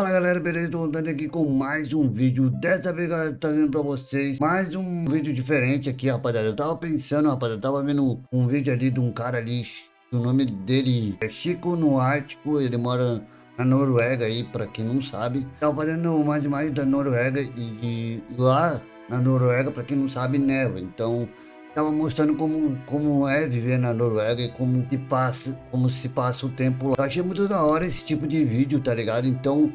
Fala galera, beleza? Tô voltando aqui com mais um vídeo Dessa vez galera, trazendo pra vocês mais um vídeo diferente aqui, rapaziada Eu tava pensando, rapaziada, eu tava vendo um vídeo ali de um cara ali O nome dele é Chico no Ártico Ele mora na Noruega aí, pra quem não sabe Tava fazendo mais imagens da Noruega E, e lá na Noruega, pra quem não sabe, neva Então Tava mostrando como, como é viver na Noruega e como se passa, como se passa o tempo lá. Eu achei muito da hora esse tipo de vídeo, tá ligado? Então,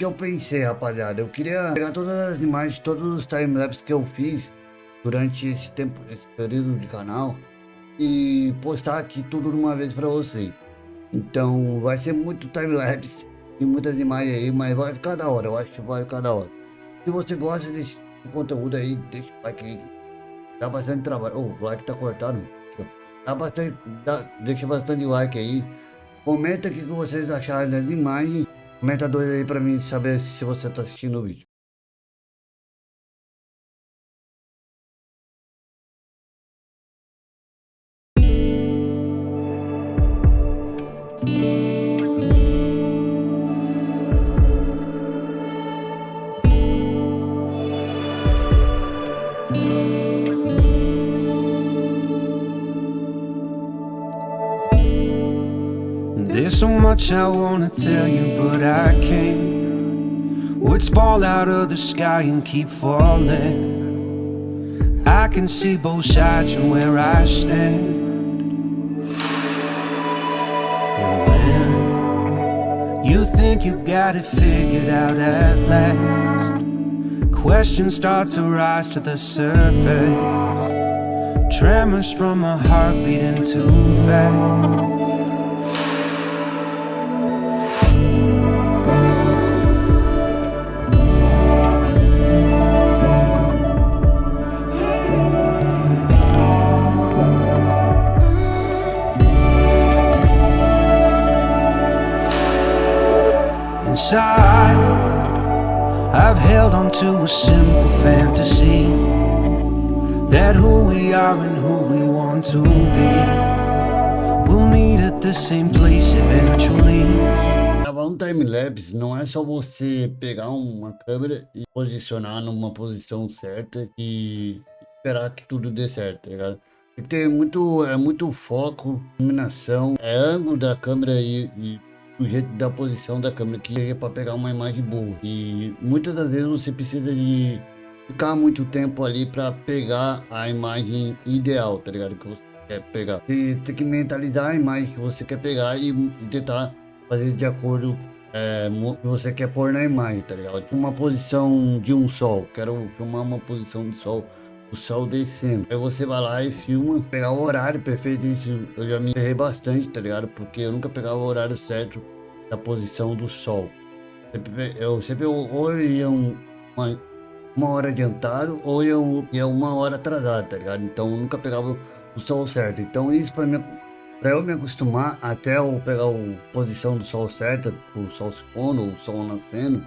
que eu pensei, rapaziada? Eu queria pegar todas as imagens, todos os timelapses que eu fiz durante esse tempo, esse período de canal e postar aqui tudo de uma vez pra vocês. Então, vai ser muito timelapse e muitas imagens aí, mas vai ficar da hora, eu acho que vai ficar da hora. Se você gosta desse conteúdo aí, deixa o like aí Dá bastante trabalho. Oh, o like tá cortado. Dá bastante. Dá, deixa bastante like aí. Comenta o que vocês acharam das imagens. Comenta dois aí pra mim saber se você tá assistindo o vídeo. Much I wanna tell you, but I can't. Words fall out of the sky and keep falling. I can see both sides from where I stand. And when you think you got it figured out at last, questions start to rise to the surface. Tremors from a heart beating too fast. Inside I've held on to a simple fantasy That who we are and who we want to be. We'll meet at the same place eventually. Gravar um time-lapse não é só você pegar uma câmera e posicionar numa posição certa e esperar que tudo dê certo, tá ligado? Tem muito, é muito foco, iluminação, é ângulo da câmera e, e do jeito da posição da câmera que é para pegar uma imagem boa. E muitas das vezes você precisa de ficar muito tempo ali para pegar a imagem ideal, tá ligado? Que você quer pegar. Você tem que mentalizar a imagem que você quer pegar e tentar fazer de acordo é, que você quer pôr na imagem, tá ligado? Uma posição de um sol, quero filmar uma posição de sol o sol descendo. Aí você vai lá e filma, pegar o horário perfeito. Isso eu já me errei bastante, tá ligado? Porque eu nunca pegava o horário certo da posição do sol. Eu sempre ou eu ia uma, uma hora adiantado ou eu ia uma hora atrasado, tá ligado? Então eu nunca pegava o sol certo. Então isso para mim Para eu me acostumar até eu pegar a posição do sol certa, o sol se pondo, o sol nascendo,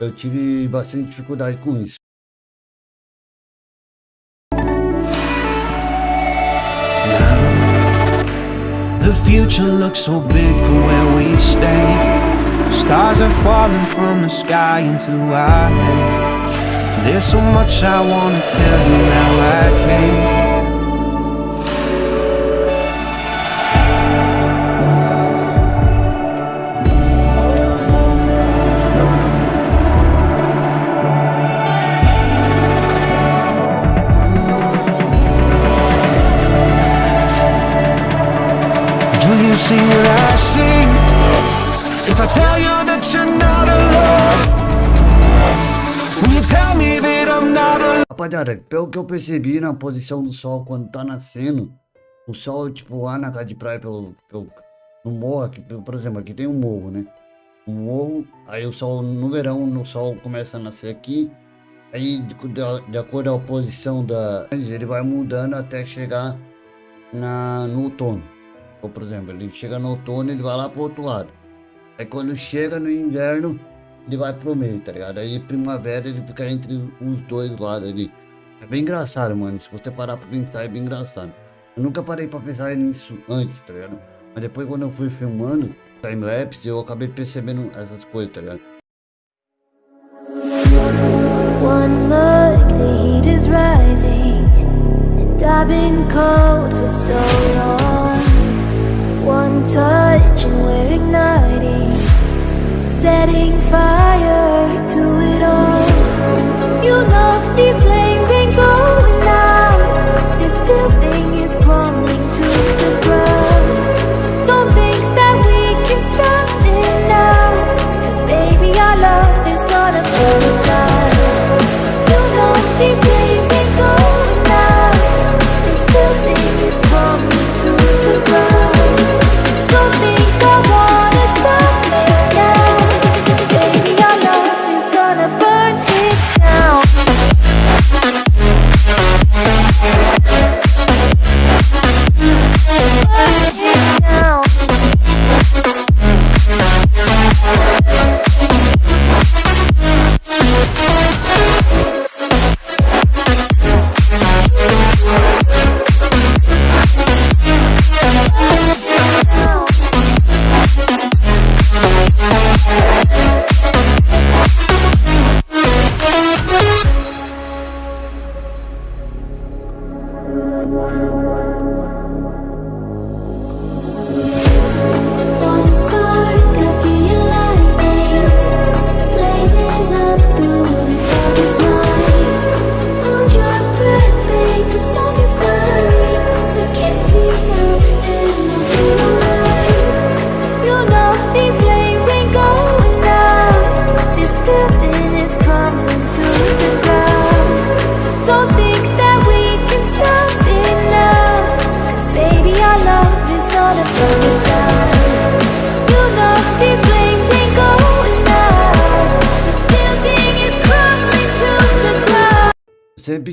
eu tive bastante dificuldade com isso. The future looks so big from where we stay. Stars are falling from the sky into our hands. There's so much I wanna tell you now I can't you see what I see? If I tell you that you're not alone Will you tell me that I'm not alone? Rapaziada, pelo que eu percebi na posição do sol quando tá nascendo O sol, tipo, lá na casa de praia, pelo, pelo, no morro, aqui, por exemplo, aqui tem um morro, né? Um morro, aí o sol, no verão, o sol começa a nascer aqui Aí, de, de, de acordo com a posição da... Ele vai mudando até chegar na, no outono ou, por exemplo, ele chega no outono, ele vai lá pro outro lado. Aí quando chega no inverno, ele vai pro meio, tá ligado? Aí primavera ele fica entre os dois lados ali. É bem engraçado, mano. Se você parar pra pensar, é bem engraçado. Eu nunca parei pra pensar nisso antes, tá ligado? Mas depois quando eu fui filmando time-lapse, eu acabei percebendo essas coisas, tá ligado? One look, the heat is rising, and I've been cold for so long. One touch, and we're igniting, setting fire to it all. You know these flames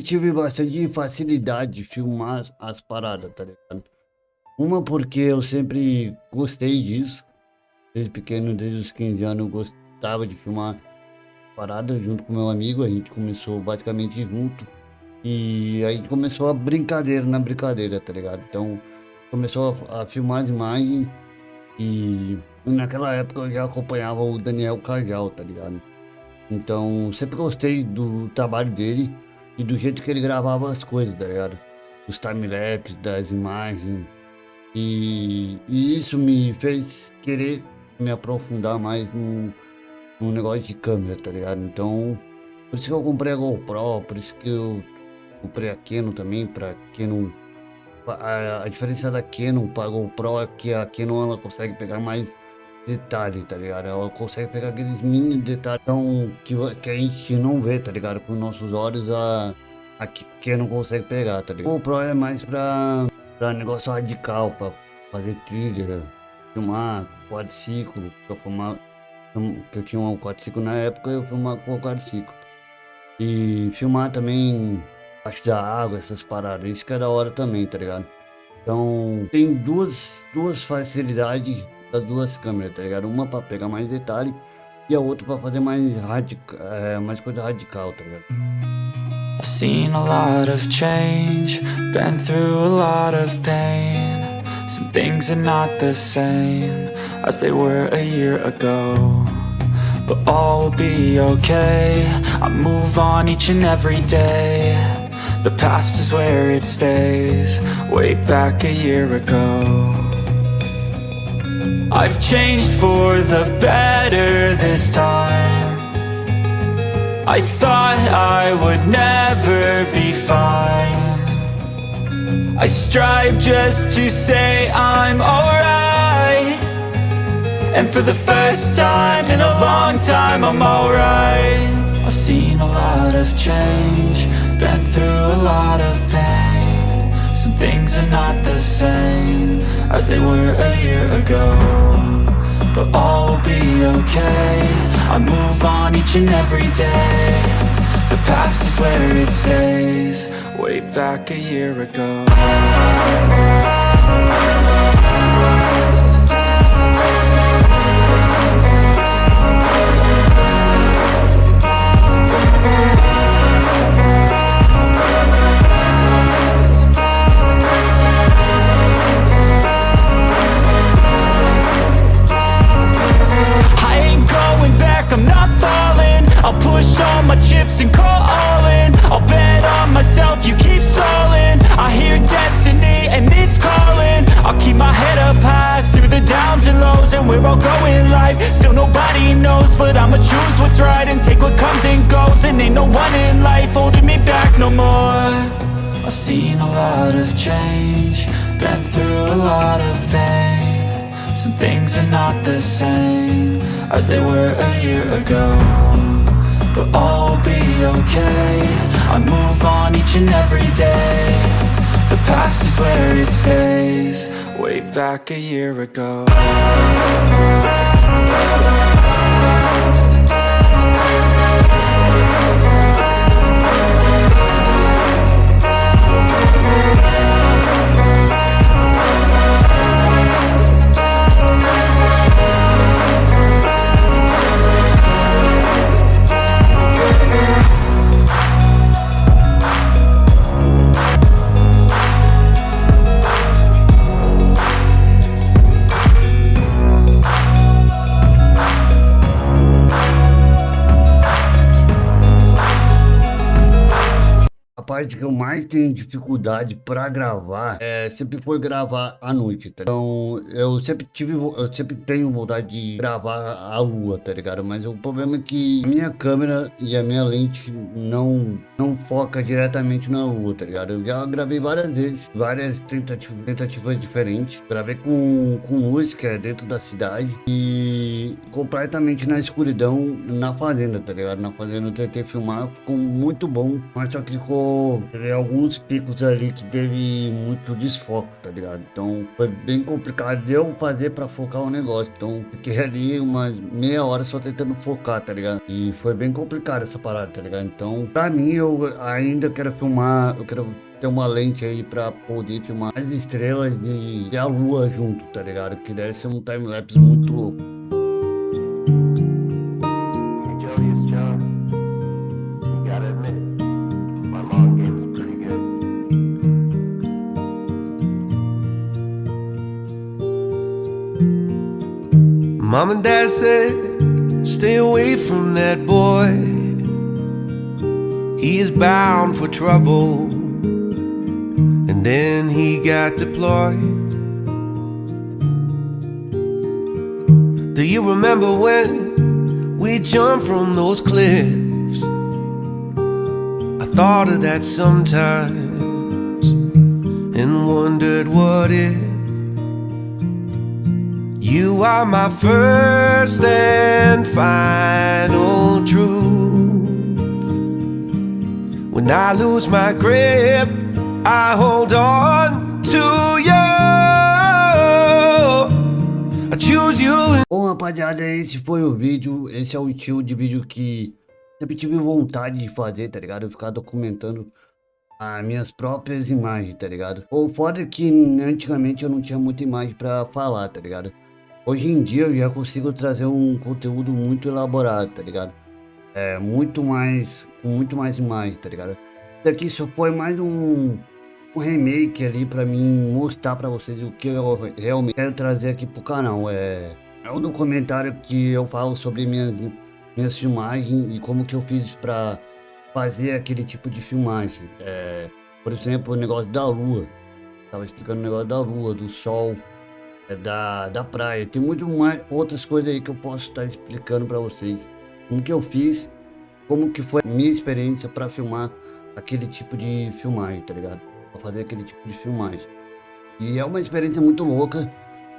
Sempre tive bastante facilidade de filmar as, as paradas, tá ligado? Uma porque eu sempre gostei disso. Desde pequeno, desde os 15 anos, eu gostava de filmar paradas junto com meu amigo. A gente começou basicamente junto. E aí começou a brincadeira na brincadeira, tá ligado? Então começou a, a filmar as imagens. E naquela época eu já acompanhava o Daniel Cajal, tá ligado? Então sempre gostei do trabalho dele e do jeito que ele gravava as coisas, tá ligado? Os timelapses, das imagens. E, e isso me fez querer me aprofundar mais no, no negócio de câmera, tá ligado? Então, por isso que eu comprei a GoPro, por isso que eu comprei a Canon também, pra Canon. A, a diferença da Canon pra GoPro é que a Canon ela consegue pegar mais detalhe, tá ligado? Ela consegue pegar aqueles mini detalhes que, que a gente não vê, tá ligado? Com nossos olhos, a, a que não consegue pegar, tá ligado? O Pro é mais pra, pra negócio radical, pra fazer trilha, filmar quadriciclo, eu filmava, que eu tinha um quadriciclo na época, eu filmava com o quadriciclo. E filmar também acho da água, essas paradas, isso que é da hora também, tá ligado? Então, tem duas, duas facilidades das duas câmeras, tá ligado? Uma pra pegar mais detalhe e a outra pra fazer mais, radica, é, mais coisa radical, tá ligado? I've seen a lot of change, been through a lot of pain. Some things are not the same as they were a year ago. But all will be okay. I move on each and every day. The past is where it stays, way back a year ago. I've changed for the better this time. I thought I would never be fine. I strive just to say I'm alright. And for the first time in a long time, I'm alright. I've seen a lot of change, been through a lot of pain. Things are not the same as they were a year ago. But all will be okay. I move on each and every day. The past is where it stays, way back a year ago. Lows And we're all going life, still nobody knows But I'ma choose what's right and take what comes and goes. And ain't no one in life holding me back no more. I've seen a lot of change Been through a lot of pain. Some things are not the same As they were a year ago But all will be okay. I move on each and every day. The past is where it stays Way back a year ago parte que eu mais tenho dificuldade para gravar é sempre foi gravar à noite, tá? Então, eu sempre tive, eu sempre tenho vontade de gravar a lua, tá ligado? Mas o problema é que a minha câmera e a minha lente não, não foca diretamente na lua, tá ligado? Eu já gravei várias vezes, várias tentativas, tentativas diferentes. Gravei com, com luz, que é dentro da cidade, e completamente na escuridão na fazenda, tá ligado? Na fazenda eu tentei filmar, ficou muito bom, mas só que ficou teve alguns picos ali que teve muito desfoco, tá ligado? Então foi bem complicado eu fazer pra focar o negócio. Então fiquei ali umas meia hora só tentando focar, tá ligado? E foi bem complicado essa parada, tá ligado? Então, pra mim, eu ainda quero filmar, eu quero ter uma lente aí pra poder filmar as estrelas e, a lua junto, tá ligado? Que deve ser um time-lapse muito louco. Mom and dad said, stay away from that boy. He is bound for trouble. And then he got deployed. Do you remember when we jumped from those cliffs? I thought of that sometimes and wondered what if. You are my first and final truth. When I lose my grip, I hold on to you. I choose you. Bom, rapaziada, esse foi o vídeo. Esse é o estilo de vídeo que sempre tive vontade de fazer, tá ligado? Ficar documentando as minhas próprias imagens, tá ligado? O foda é que antigamente eu não tinha muita imagem pra falar, tá ligado? Hoje em dia eu já consigo trazer um conteúdo muito elaborado, tá ligado? É, muito mais, com muito mais imagem, tá ligado? Isso aqui só foi mais um, um remake ali pra mim mostrar pra vocês o que eu realmente quero trazer aqui pro canal. É, é um documentário que eu falo sobre minhas, minhas filmagens e como que eu fiz pra fazer aquele tipo de filmagem. É, por exemplo, o negócio da lua. Tava explicando o negócio da lua, do sol, da, da praia. Tem muito mais outras coisas aí que eu posso estar explicando para vocês. Como que eu fiz, como que foi a minha experiência para filmar aquele tipo de filmagem, tá ligado? Para fazer aquele tipo de filmagem. E é uma experiência muito louca.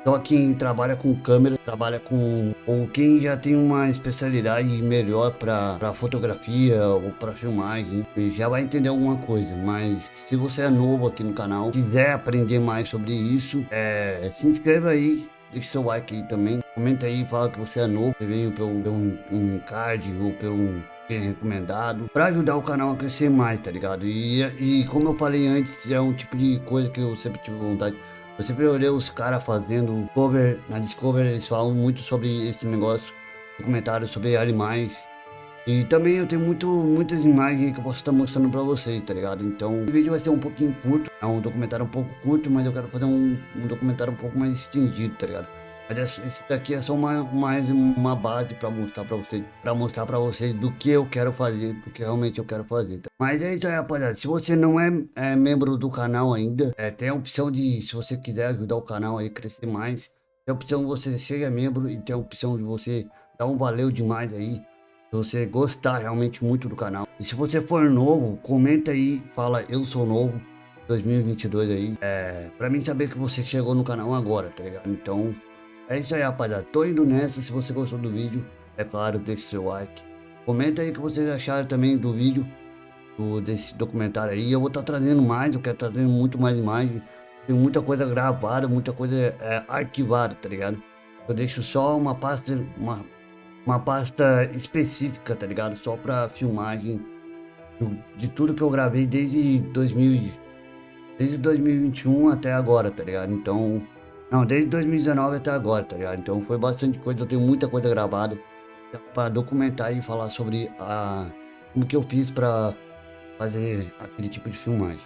Só quem trabalha com câmera, trabalha com... Ou quem já tem uma especialidade melhor para fotografia ou para filmagem, já vai entender alguma coisa. Mas se você é novo aqui no canal, quiser aprender mais sobre isso, é, se inscreva aí, deixe seu like aí também. Comenta aí, fala que você é novo, você veio pelo, pelo um, um card ou pelo um recomendado para ajudar o canal a crescer mais, tá ligado? E, e como eu falei antes, é um tipo de coisa que eu sempre tive vontade eu sempre olhei os caras fazendo cover, na Discover eles falam muito sobre esse negócio, documentário sobre animais. E também eu tenho muito, muitas imagens que eu posso estar mostrando pra vocês, tá ligado? Então, o vídeo vai ser um pouquinho curto, é um documentário um pouco curto, mas eu quero fazer um, um documentário um pouco mais estendido, tá ligado? Mas esse daqui é só uma, mais uma base para mostrar para vocês, para mostrar para vocês do que eu quero fazer, do que realmente eu quero fazer. Tá? Mas é isso aí, rapaziada. Se você não é, é membro do canal ainda, é, tem a opção de, se você quiser ajudar o canal aí a crescer mais, tem a opção de você ser membro e tem a opção de você dar um valeu demais aí. Se você gostar realmente muito do canal. E se você for novo, comenta aí, fala eu sou novo 2022 aí. É, pra mim saber que você chegou no canal agora, tá ligado? Então, é isso aí, rapaziada. Tô indo nessa. Se você gostou do vídeo, é claro, deixe seu like. Comenta aí o que vocês acharam também do vídeo, do, desse documentário aí. Eu vou estar tá trazendo mais, eu quero trazendo muito mais imagens. Tem muita coisa gravada, muita coisa é, arquivada, tá ligado? Eu deixo só uma pasta, uma, uma pasta específica, tá ligado? Só pra filmagem do, de tudo que eu gravei desde 2000 desde 2021 até agora, tá ligado? Então, não, desde 2019 até agora, tá ligado? Então foi bastante coisa, eu tenho muita coisa gravada para documentar e falar sobre a como que eu fiz para fazer aquele tipo de filmagem.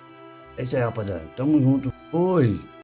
É isso aí, rapaziada. Tamo junto. Oi!